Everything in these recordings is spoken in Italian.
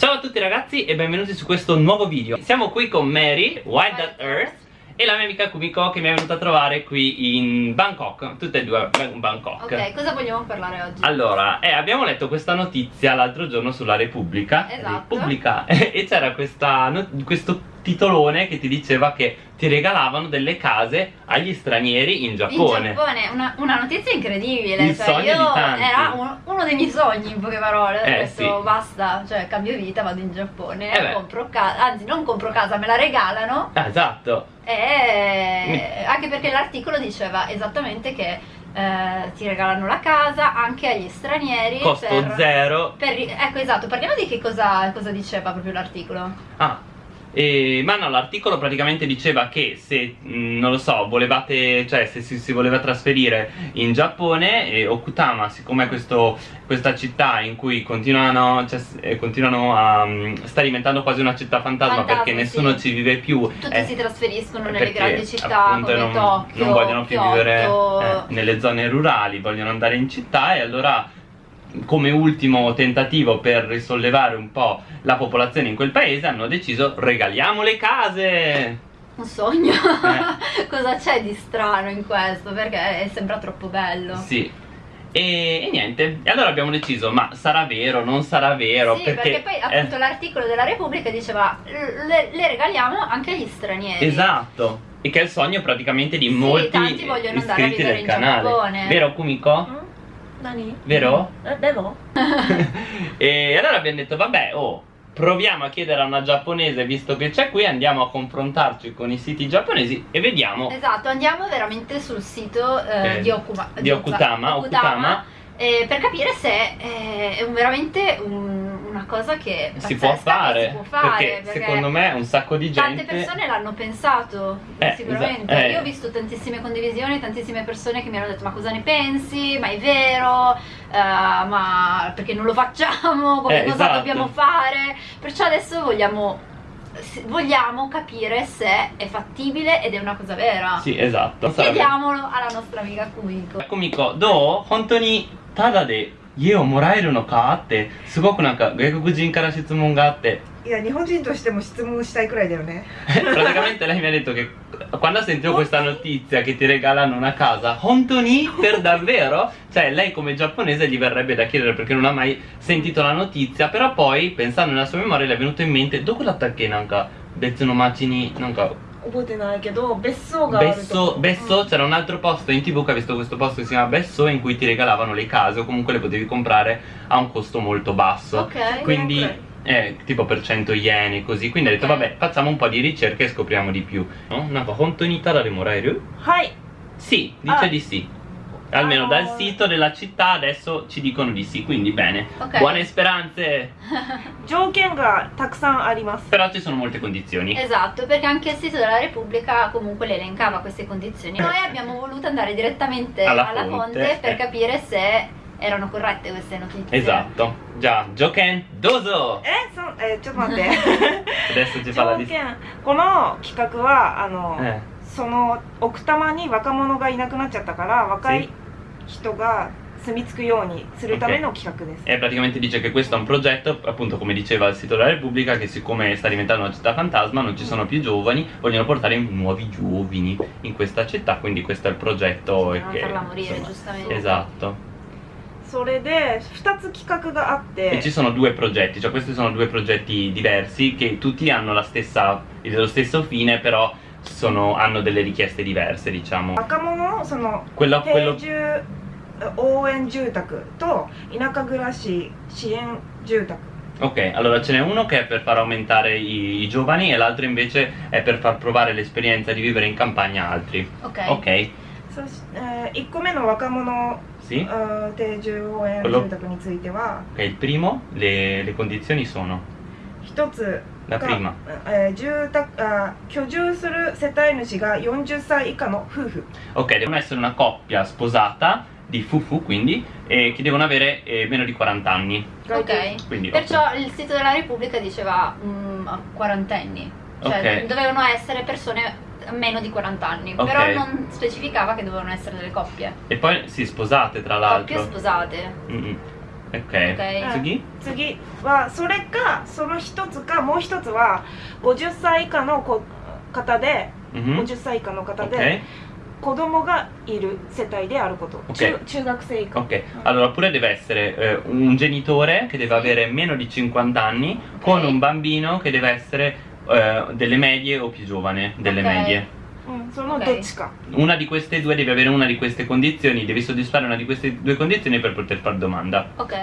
Ciao a tutti ragazzi e benvenuti su questo nuovo video. Siamo qui con Mary, Wild at Earth E la mia amica Kumiko che mi è venuta a trovare qui in Bangkok. Tutte e due in Bangkok. Ok, cosa vogliamo parlare oggi? Allora, eh, abbiamo letto questa notizia l'altro giorno sulla Repubblica. Esatto. Repubblica. E c'era questo titolone che ti diceva che ti regalavano delle case agli stranieri in Giappone. In Giappone, una, una notizia incredibile. Il cioè, sogno io di tanti. Era uno, uno dei miei sogni, in poche parole. Eh, detto sì. basta, cioè cambio vita, vado in Giappone, Eh compro casa, anzi non compro casa, me la regalano. Ah, esatto. E anche perché l'articolo diceva esattamente che eh, ti regalano la casa anche agli stranieri. Costo per- zero. per- ecco esatto, parliamo di che cosa, cosa diceva proprio l'articolo. Ah, e, ma no, l'articolo praticamente diceva che se, mh, non lo so, volevate, cioè se si, si voleva trasferire in Giappone e Okutama, siccome è questo, questa città in cui continuano, cioè, eh, continuano a, mh, sta diventando quasi una città fantasma, Fantasma, perché nessuno sì. ci vive più. Tutti eh, si trasferiscono nelle grandi città appunto, non, Tokyo, non vogliono più Kyoto. vivere eh, nelle zone rurali, vogliono andare in città e allora come ultimo tentativo per risollevare un po' la popolazione in quel paese hanno deciso regaliamo le case Un sogno? Eh. Cosa c'è di strano in questo? Perché sembra troppo bello. sì e, e niente e allora abbiamo deciso ma sarà vero non sarà vero Sì, perché, poi eh, appunto l'articolo della Repubblica diceva le, le regaliamo anche agli stranieri. esatto e che è il sogno praticamente di Sì, molti tanti vogliono andare a iscritti vivere del in canale Giappone. vero Kumiko? Mm? Nani? Vero? Eh, devo? e allora abbiamo detto, vabbè, oh, proviamo a chiedere a una giapponese visto che c'è qui andiamo a confrontarci con i siti giapponesi e vediamo esatto andiamo veramente sul sito eh, eh, di, Okuma, di, Okutama, Okutama, Okutama eh, per capire se eh, è veramente un cosa che si può fare, si può fare perché, perché, secondo me un sacco di gente tante persone l'hanno pensato eh, sicuramente. eh. io ho visto tantissime condivisioni tantissime persone che mi hanno detto ma cosa ne pensi? Ma è vero? Uh, ma perché non lo facciamo? Eh, Come eh, cosa esatto. dobbiamo fare? Perciò adesso vogliamo vogliamo capire se è fattibile ed è una cosa vera. Sì esatto chiediamolo alla nostra amica Kumiko. Kumiko do hontoni tada de? 家をもらえるのかってすごくなんか外国人から質問があっていや日本人としても質問したいくらいだよね praticamente lei mi ha detto che quando sentito questa notizia che ti regalano una casa Hontoni per davvero? cioè lei come giapponese gli verrebbe da chiedere perché non ha mai sentito la notizia però poi pensando nella sua memoria le è venuto in mente dove la che nanka bezzo no machi ni nanka 覚えてないけど別荘がある Besso, と Besso c'era un altro posto in tv che ha visto questo posto che si chiama Besso in cui ti regalavano le case o comunque le potevi comprare a un costo molto basso Ok. quindi ok. eh, tipo per 100 yen e così quindi ha detto Ok. vabbè facciamo un po' di ricerche e scopriamo di più no? Nanka hontoni tada de moraeru? はい Sì, dice Ah. di sì almeno Ah. dal sito della città adesso ci dicono di sì quindi bene Ok. buone speranze 条件がたくさんあります però ci sono molte condizioni Esatto, perché anche il sito della Repubblica comunque le elencava queste condizioni. Noi abbiamo voluto andare direttamente Alla alla, fonte, fonte, per eh. capire se erano corrette queste notizie. esatto già Joken dozo えそえちょっと待って adesso ci fa la 条 dis- 件この企画はあの、 eh. その奥多摩に若者がいなくなっちゃったから若い 人が住み着くようにするための企画です、 E praticamente dice che questo è un progetto, appunto come diceva il sito della Repubblica, che siccome sta diventando una città fantasma non ci sono più giovani, vogliono portare nuovi giovani in questa città, quindi questo è il progetto. Per e non che, farla morire, insomma, giustamente. Esatto. それで2つ企画があっ E て ci sono due progetti, cioè questi sono due progetti diversi che tutti hanno la stessa, lo stesso fine, però sono- hanno delle richieste diverse, diciamo. 若者その Quello, 定 quello 住応援住宅と田舎暮らし支援住宅 Ok, allora ce n'è uno che è per far aumentare i, i giovani e l'altro invece è per far provare l'esperienza di vivere in campagna a altri. Ok. Ok, そし、え1個目の若者 sì? あー定住応援 Quello- 住宅については Ok, il primo, le, le condizioni sono 一つ La prima. Eh, uh, ok, devono essere una coppia sposata di fufu quindi e che devono avere eh, meno di 40 anni ok quindi, perciò okay. il sito della repubblica diceva mm, mh, quarantenni cioè okay. dovevano essere persone meno di 40 anni okay. però non specificava che dovevano essere delle coppie e poi si sì, sposate tra l'altro coppie sposate mm -hmm. Ok. Tsugi? 次はそれかその一つかもう一つは50歳以下の子方で、Mhm. 50歳以下の方.で子供がいる世帯であること、Ok. 中中学生以下 Ok, allora oppure deve essere eh, un genitore che deve avere meno di 50 anni con un bambino che deve essere eh, delle medie o più giovane delle medie. うん、その Ok. どっちか、 Una di queste due devi avere una di queste condizioni, devi soddisfare una di queste due condizioni per poter fare domanda. Ok.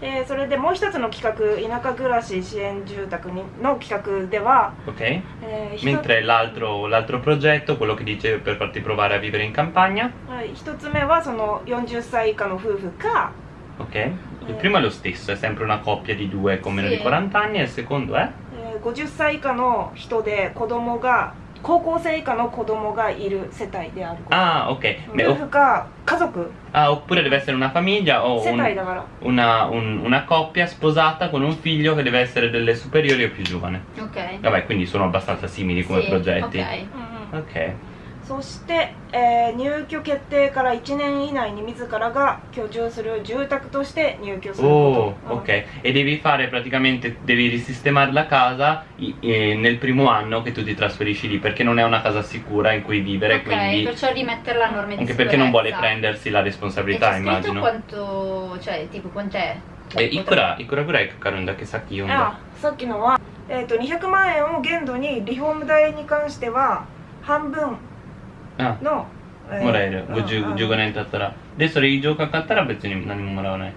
でそれでもう一つの企画田舎暮らし支援住宅にの企画では、 Ok? えーひと Mentre l'altro, l'altro progetto, quello che dice per farti provare a vivere in campagna, はい一つ目はその40歳以下の夫婦か ok? Il primo è lo stesso, è sempre una coppia di due con meno Sì. di 40 anni e il secondo è? えー50歳以下の人で子供が 高校生以下の子供がいる世帯であること、 Ah, ok. Beh, 夫 o- 婦か家族 ah, oppure deve essere una famiglia o 世 un- 帯だから una, un- una coppia sposata con un figlio che deve essere delle superiori o più giovane. Ok. Vabbè, quindi sono abbastanza simili come Sì, progetti. Ok. うんうん Ok. そして、えー入居決定から1年以内に自らが居住する住宅として入居する Oh, こと、ok. E devi fare praticamente, devi risistemare la casa i- eh, nel primo anno che tu ti trasferisci lì, perché non è una casa sicura in cui vivere, Ok, quindi... perciò rimetterla a norme di Anche perché non vuole sicurezza. prendersi la E responsabilità, immagino. quanto, cioè, tipo quant'è? Cioè, E ikura, ikura gurai kakaru n da ke saki うん yonda? あさっきのは、えー、と200万円を限度にリフォーム代に関しては半分 Ah, の、えーもらえる。うん50 15年経ったら。で、それ以上かかったら別に何ももらわない。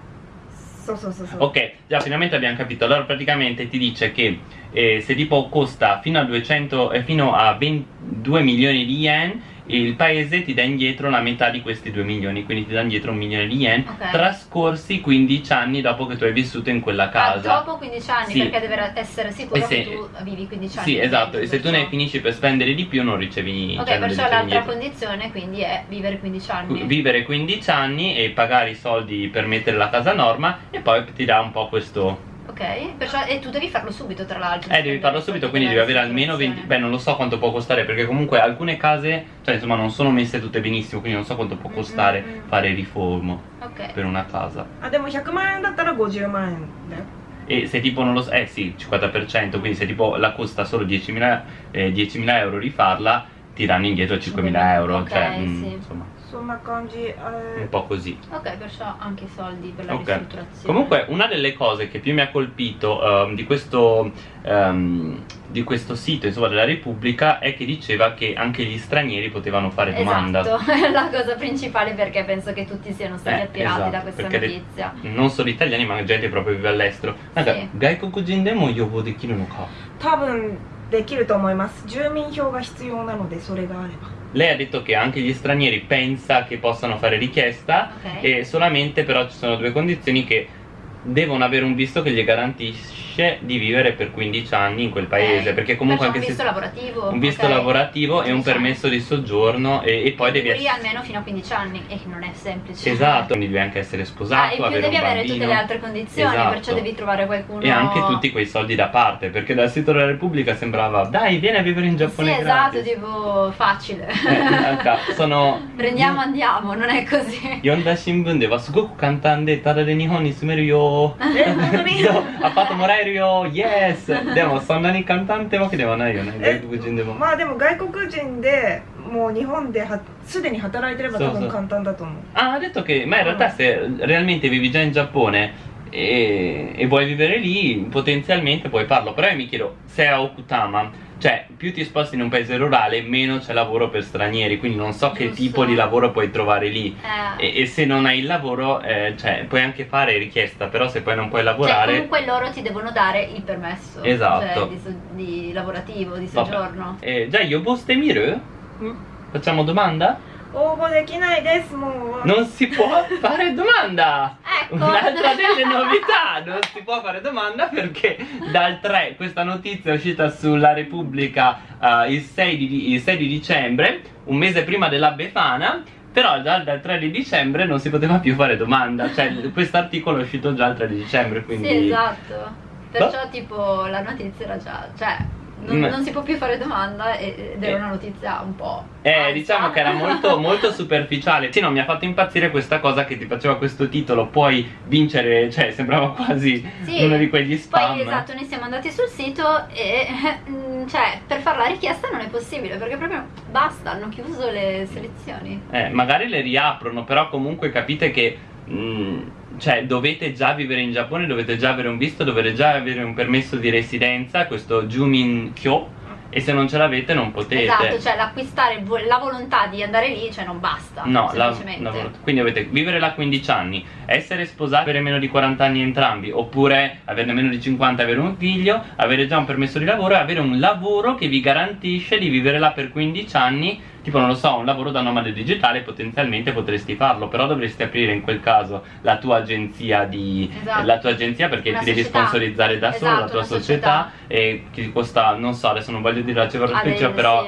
そうそうそうそう、 Ok, già finalmente abbiamo capito. Allora praticamente ti dice che eh, se tipo costa fino a 200 eh, fino a 22 milioni di yen, il paese ti dà indietro la metà di questi 2 milioni, quindi ti dà indietro un milione di yen, Ok. trascorsi 15 anni dopo che tu hai vissuto in quella Ah, casa. dopo 15 anni, Sì. perché deve essere sicuro se- che tu vivi 15 anni. Sì, esatto, e se tu ne finisci per spendere di più non ricevi Ok, cioè, non perciò l'altra indietro. condizione quindi è vivere 15 anni. Vivere 15 anni e pagare i soldi per mettere la casa a norma e poi ti dà un po' questo Ok, perciò, e tu devi farlo subito tra l'altro Eh devi farlo subito quindi devi avere almeno 20 Beh non lo so quanto può costare perché comunque alcune case Cioè insomma non sono messe tutte benissimo quindi non so quanto può costare mm -hmm. fare riformo okay. Per una casa Abbiamo 100 man da 150man e se tipo non lo so, eh sì, 50%, quindi se tipo la costa solo 10.000 eh, 10 euro rifarla, ti danno indietro 5.000 euro, cioè, okay, cioè, sì. mh, insomma そんな感じ、えー un po' così. Ok, perciò anche i soldi per la Ok. ristrutturazione. Comunque una delle cose che più mi ha colpito ehm, di, questo, ehm, di questo sito insomma, della Repubblica è che diceva che anche gli stranieri potevano fare domanda. Esatto, è la cosa principale perché penso che tutti siano stati Eh, attirati esatto, da questa perché de- notizia. Non solo italiani ma gente che proprio vive all'estero. Naga, Sì. 外国人でも予防できるのか多分できると思います住民票が必要なのでそれがあれば lei ha detto che anche gli stranieri pensa che possano fare richiesta Ok. e solamente però ci sono due condizioni che devono avere un visto che gli garantisce finisce di vivere per 15 anni in quel paese eh, perché comunque anche un visto se lavorativo un visto okay. lavorativo e un permesso di soggiorno e, e poi e devi essere almeno fino a 15 anni e non è semplice. Esatto quindi devi anche essere sposato ah, avere devi avere tutte le altre condizioni esatto. perciò devi trovare qualcuno e anche tutti quei soldi da parte perché dal sito della Repubblica sembrava dai vieni a vivere in Giappone sì esatto gratis. tipo facile. Eh, in realtà sono prendiamo andiamo non è così. Yonda Shimbun de wa sugoku kantande tada de nihon ni sumeru eh, yo ha fatto morire るよ。イエスでもそんなに簡単ってわけではないよね。え外国人でも。まあでも外国人でもう日本ではすでに働いてれば多分簡単だと思う。Ah, ha detto che, ma in realtà se realmente vivi già in Giappone e, e vuoi vivere lì, potenzialmente puoi farlo. Però io mi chiedo, se a Okutama, cioè più ti sposti in un paese rurale, meno c'è lavoro per stranieri, quindi non so che tipo di lavoro puoi trovare lì. Eh, E, e se non hai il lavoro, eh, cioè, puoi anche fare richiesta, però se poi non puoi cioè, lavorare... comunque loro ti devono dare il permesso Esatto. cioè, di, so- di lavorativo, di Vabbè. soggiorno. Eh, già, io poste miru? Mm. Facciamo domanda? 応募できないですもう Non si può fare domanda! Ecco. Un'altra delle novità, non si può fare domanda perché dal 3, questa notizia è uscita sulla Repubblica eh, il, 6 di, il 6 di dicembre, un mese prima della Befana, però già dal 3 di dicembre non si poteva più fare domanda, cioè questo articolo è uscito già il 3 di dicembre, quindi... Sì, esatto. Perciò tipo la notizia era già, cioè non, non si può più fare domanda ed era Eh. una notizia un po'. Eh, falsa. diciamo che era molto, molto superficiale. Sì, no, mi ha fatto impazzire questa cosa che ti faceva questo titolo. Puoi vincere, cioè, sembrava quasi Sì. uno di quegli spam. Poi esatto, noi siamo andati sul sito e mm, cioè per fare la richiesta non è possibile perché proprio basta, hanno chiuso le selezioni. Eh, magari le riaprono, però comunque capite che. Mm, cioè, dovete già vivere in Giappone, dovete già avere un visto, dovete già avere un permesso di residenza, questo Jumin Kyo. E se non ce l'avete, non potete. Esatto, cioè l'acquistare vo- la volontà di andare lì, cioè non basta. No, la- semplicemente. la quindi dovete vivere là 15 anni, essere sposati, avere meno di 40 anni entrambi, oppure averne meno di 50 e avere un figlio, avere già un permesso di lavoro e avere un lavoro che vi garantisce di vivere là per 15 anni, tipo non lo so, un lavoro da nomade digitale, potenzialmente potresti farlo, però dovresti aprire in quel caso la tua agenzia di Esatto. la tua agenzia perché Una ti devi società. sponsorizzare da solo Esatto, la tua società, società. e che ti costa, non so, adesso non voglio dire la cifra precisa, però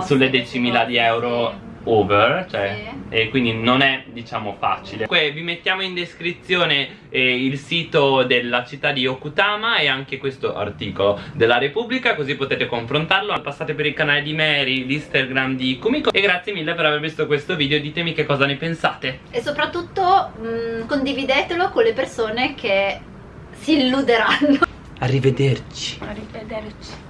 sulle questi decimila di costi, euro sì. Over, cioè Sì. e quindi non è diciamo facile. Comunque vi mettiamo in descrizione eh, il sito della città di Okutama e anche questo articolo della Repubblica così potete confrontarlo. Passate per il canale di Mary, l'Instagram di Kumiko e grazie mille per aver visto questo video. Ditemi che cosa ne pensate. E soprattutto mm, condividetelo con le persone che si illuderanno. Arrivederci. Arrivederci